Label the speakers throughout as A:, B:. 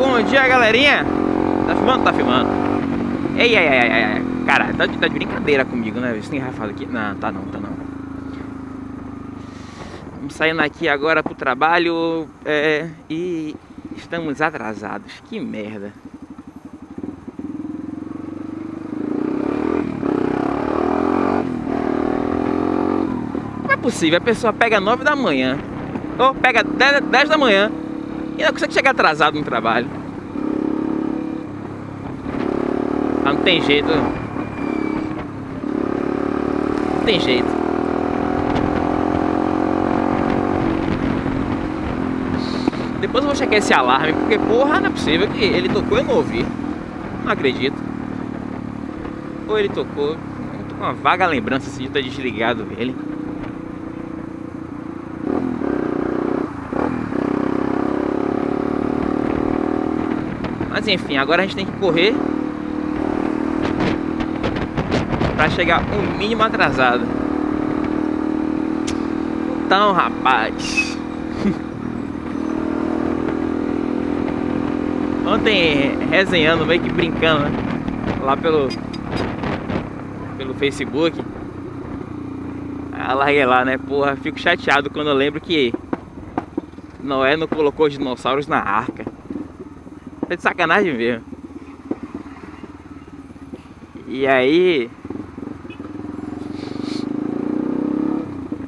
A: Bom dia, galerinha. Tá filmando? Tá filmando. Ei, ei, ei, ei, ei. Cara, tá de, tá de brincadeira comigo, né? Você tem rafado aqui? Não, tá não, tá não. Vamos saindo aqui agora pro trabalho é, e estamos atrasados. Que merda. Não é possível, a pessoa pega 9 da manhã, ou pega 10, 10 da manhã e não consegue chegar atrasado no trabalho. Ah, não tem jeito. Não tem jeito. Depois eu vou checar esse alarme, porque porra, não é possível que ele tocou e eu não ouvi. Não acredito. Ou ele tocou. Eu tô com uma vaga lembrança assim, de ter desligado ele. Mas enfim, agora a gente tem que correr para chegar o mínimo atrasado. Então, rapaz. Ontem resenhando, meio que brincando, né? Lá pelo pelo Facebook. Ah, larguei lá, né? Porra, fico chateado quando eu lembro que Noé não colocou os dinossauros na arca. Tá de sacanagem mesmo. E aí...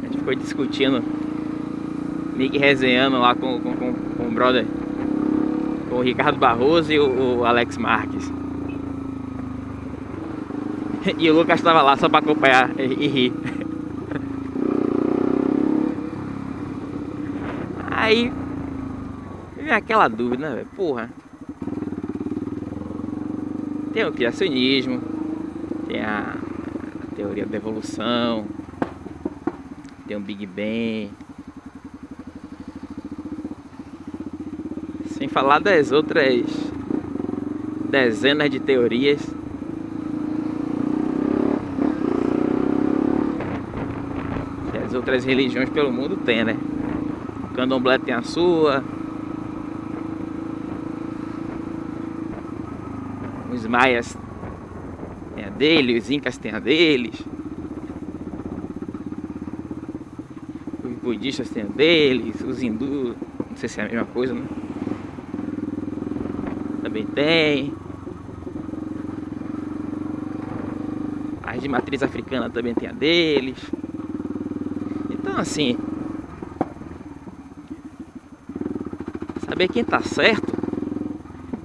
A: A gente foi discutindo, meio que resenhando lá com, com, com, com o brother, com o Ricardo Barroso e o, o Alex Marques. E o Lucas estava lá só para acompanhar e, e rir. Aí vem aquela dúvida, né, velho? Porra. Tem o criacionismo, tem a, teoria da evolução, tem o Big Bang. Sem falar das outras dezenas de teorias. Que as outras religiões pelo mundo têm, né? O candomblé tem a sua, os maias têm a dele, os incas têm a deles. Os budistas têm a deles, os hindus, não sei se é a mesma coisa, né? Também tem. As de matriz africana também tem a deles. Então assim, saber quem tá certo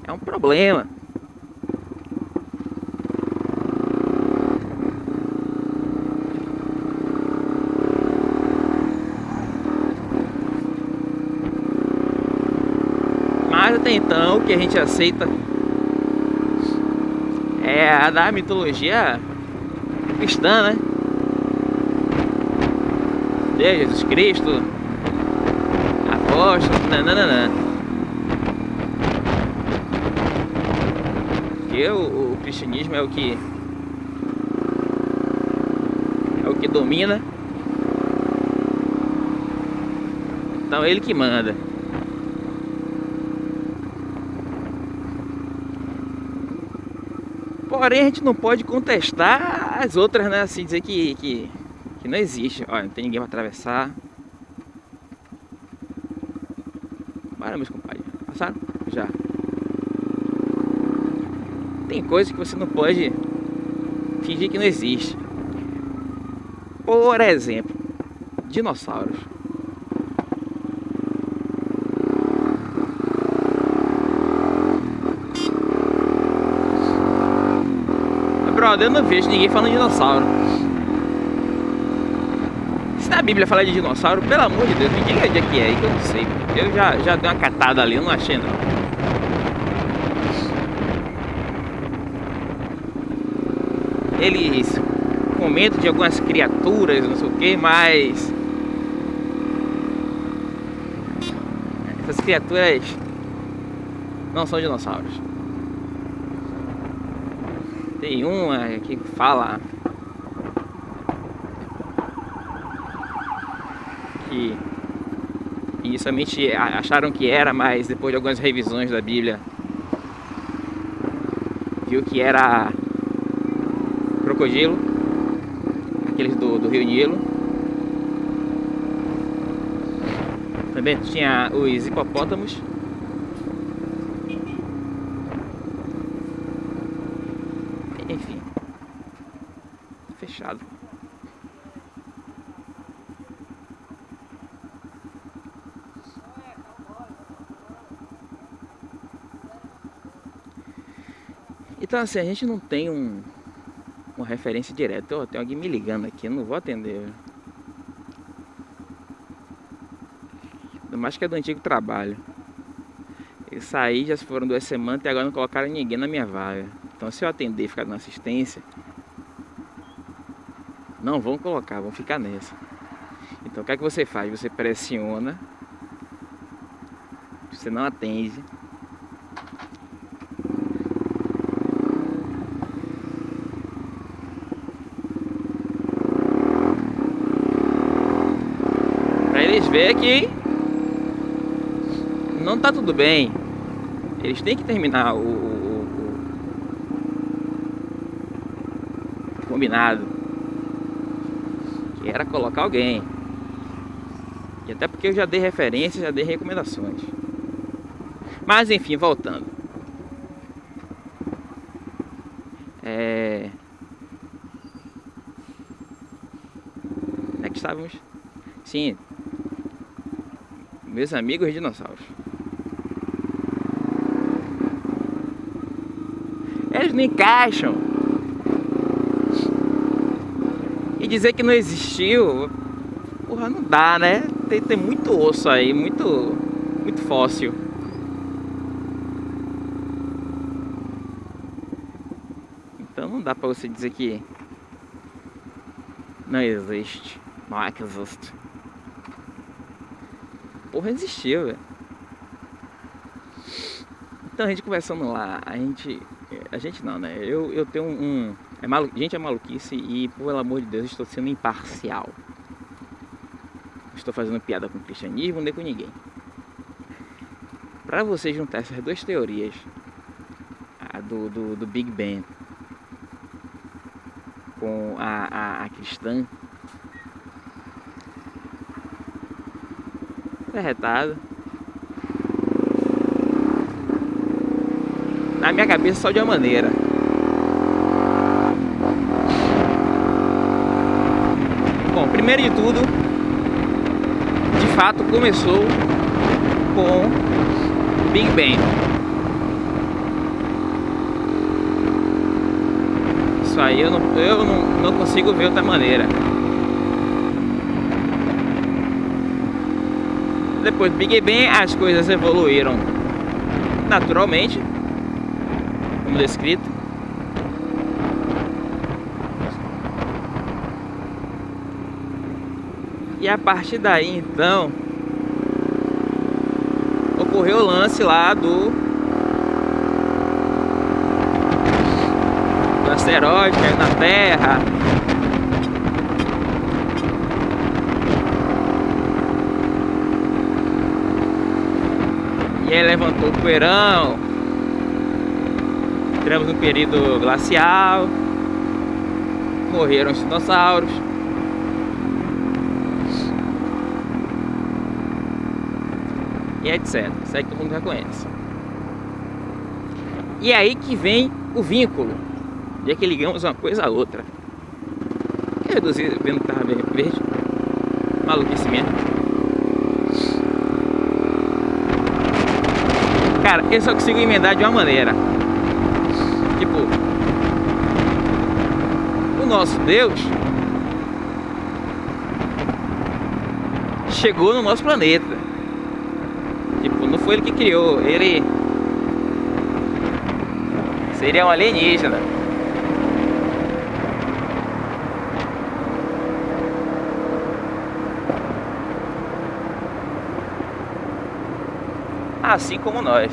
A: é um problema. Mas até então o que a gente aceita é a da mitologia cristã, né? Deus, Jesus Cristo, apóstolo, nananana. Porque o, o cristianismo é o que é o que domina. Então ele que manda. Porém, a gente não pode contestar as outras, né? Assim, dizer que, que, que não existe. Olha, não tem ninguém para atravessar. Bora, meus compadres. Passaram? Já. Tem coisas que você não pode fingir que não existe. Por exemplo, dinossauros. Eu não vejo ninguém falando de dinossauro. Se na Bíblia fala de dinossauro, pelo amor de Deus, me diga onde é que é, que eu não sei. Eu já, já dei uma catada ali, eu não achei não. Eles comentam de algumas criaturas, não sei o que, mas... Essas criaturas não são dinossauros. Tem uma que fala que inicialmente acharam que era, mas depois de algumas revisões da Bíblia viu que era crocodilo, aqueles do, do Rio Nilo. Também tinha os hipopótamos. Enfim, fechado. Então assim, a gente não tem um, uma referência direta. Oh, tem alguém me ligando aqui, não vou atender. Ainda mais que é do antigo trabalho. Eu saí, já foram duas semanas e agora não colocaram ninguém na minha vaga. Então se eu atender e ficar dando assistência, não vão colocar, vão ficar nessa. Então o que é que você faz? Você pressiona, você não atende, eles verem que não tá tudo bem. Eles têm que terminar o, o, o combinado. Era colocar alguém. E até porque eu já dei referências, já dei recomendações. Mas enfim, voltando. É... É que estávamos? Sim, meus amigos dinossauros. Eles não encaixam. Dizer que não existiu, porra, não dá, né? Tem, tem muito osso aí, muito, muito fóssil. Então não dá pra você dizer que não existe. Não é que existe porra existia, velho. Então a gente conversando lá, a gente. A gente não, né? Eu, eu tenho um. É malu, gente, é maluquice e, pelo amor de Deus, estou sendo imparcial. Não estou fazendo piada com o cristianismo nem com ninguém. Para você juntar essas duas teorias, a do, do, do Big Bang com a, a, a cristã, retado. Na minha cabeça só de uma maneira. Bom, primeiro de tudo, de fato começou com Big Bang. Isso aí eu não, eu não, não consigo ver outra maneira. depois do Big Bang as coisas evoluíram naturalmente, como descrito. E a partir daí então ocorreu o lance lá do, do asteroide caiu na Terra E aí levantou o poeirão. Entramos no período glacial. Morreram os dinossauros. E etc. Isso aí que todo mundo já conhece. E aí que vem o vínculo. E é que ligamos uma coisa a outra. Quer reduzir vendo que tava verde? Maluquice mesmo. Cara, eu só consigo emendar de uma maneira. Tipo, o nosso Deus chegou no nosso planeta. Foi ele que criou, ele seria um alienígena. assim como nós.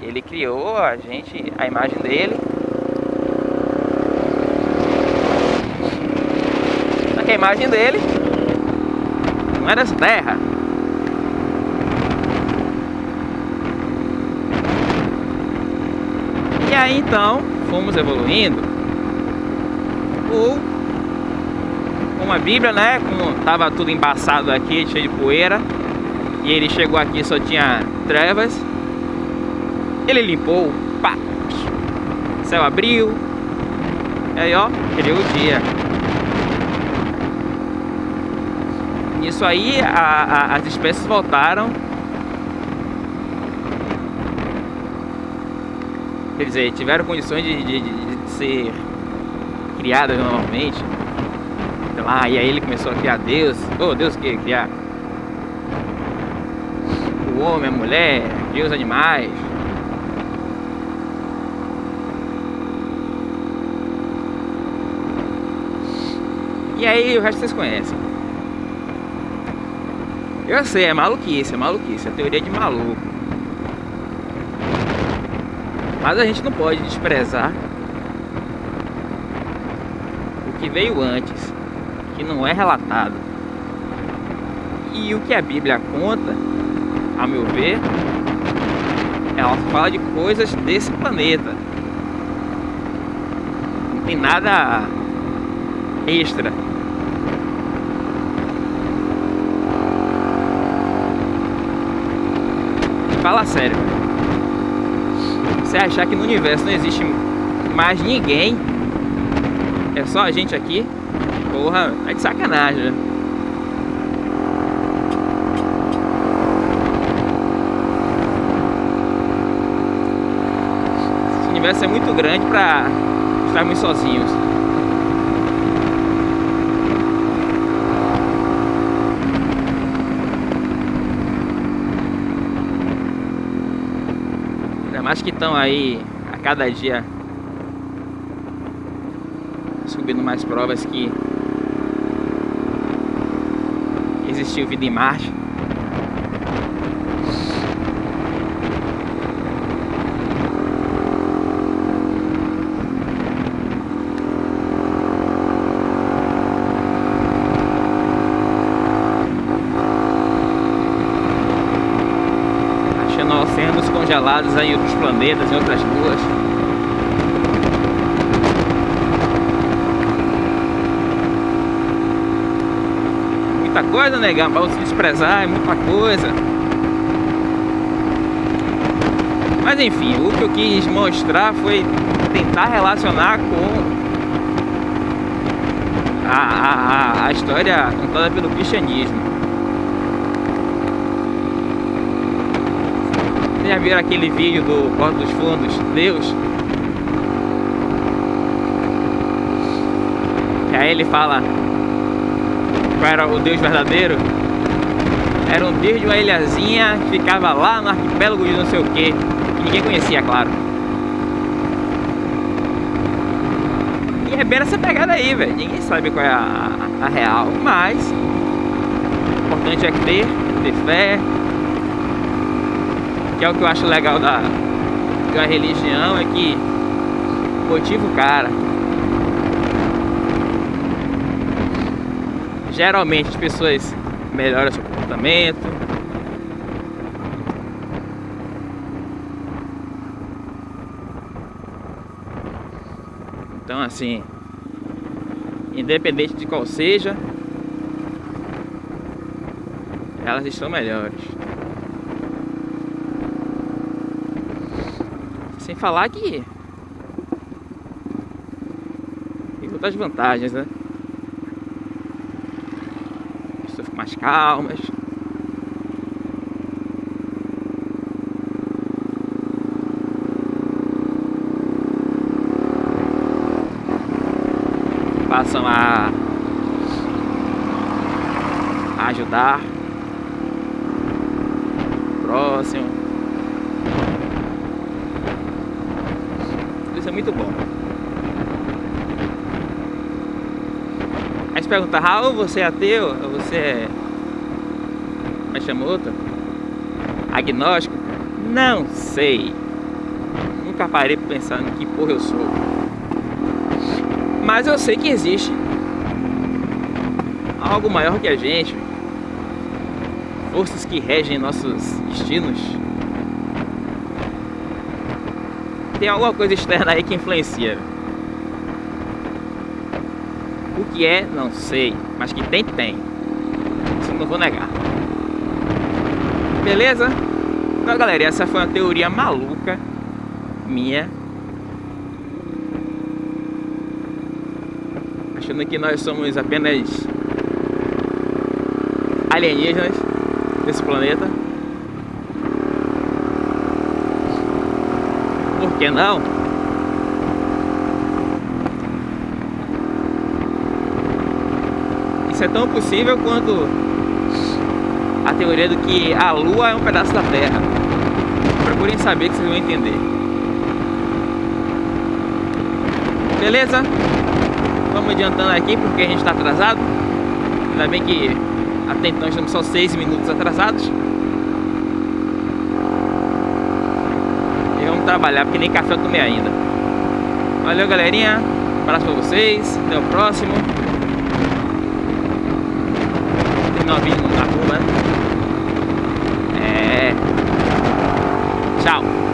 A: Ele criou a gente, a imagem dele. Só que a imagem dele não é dessa terra. Aí então fomos evoluindo. Ou com a Bíblia, né? Como tava tudo embaçado aqui, cheio de poeira. E ele chegou aqui só tinha trevas. Ele limpou, pá, céu abriu. E aí ó, criou o dia. Isso aí a, a, as espécies voltaram quer dizer, tiveram condições de, de, de, ser criadas normalmente. Sei lá, e aí ele começou a criar Deus. Oh, Deus que criar o homem, a mulher, criou os animais. E aí o resto vocês conhecem. Eu sei, é maluquice, é maluquice, é teoria de maluco. Mas a gente não pode desprezar o que veio antes, que não é relatado. E o que a Bíblia conta, a meu ver, ela fala de coisas desse planeta. Não tem nada extra. Fala sério. Você achar que no universo não existe mais ninguém, é só a gente aqui, porra, é de sacanagem, né? Esse universo é muito grande pra estarmos sozinhos. Que estão aí a cada dia subindo mais provas que existiu vida em Marte. Congelados em outros planetas, em outras luas. Muita coisa, negão, para se desprezar, é muita coisa. Mas enfim, o que eu quis mostrar foi tentar relacionar com a, a, a história contada pelo cristianismo. Vocês já viram aquele vídeo do Porto dos Fundos, Deus? Que aí ele fala qual era o Deus verdadeiro. Era um Deus de uma ilhazinha que ficava lá no arquipélago de não sei o que. Que ninguém conhecia, claro. E é bem essa pegada aí, velho. Ninguém sabe qual é a, a real. Mas, o importante é ter, ter fé, que é o que eu acho legal da, da religião, é que motiva o cara. Geralmente as pessoas melhoram seu comportamento. Então assim, independente de qual seja, elas estão melhores. Sem falar que tem outras vantagens, né? As pessoas ficam mais calmas. Passam a, a ajudar próximo. Isso é muito bom. Aí você pergunta, Raul, você é ateu? Ou você é... Mas chama outro? Agnóstico? Não sei. Nunca parei para pensar no que porra eu sou. Mas eu sei que existe algo maior que a gente. Forças que regem nossos destinos tem alguma coisa externa aí que influencia. O que é, não sei, mas que tem, tem. Isso não vou negar. Beleza? Então, galera, essa foi uma teoria maluca minha. Achando que nós somos apenas alienígenas desse planeta. Que não? Isso é tão possível quanto a teoria do que a Lua é um pedaço da Terra. Procurem saber que vocês vão entender. Beleza? Vamos adiantando aqui porque a gente está atrasado. Ainda bem que até então estamos só 6 minutos atrasados. E vamos trabalhar, porque nem café eu tomei ainda. Valeu, galerinha. Um abraço pra vocês. Até o próximo. Vídeo na rua. É. Tchau.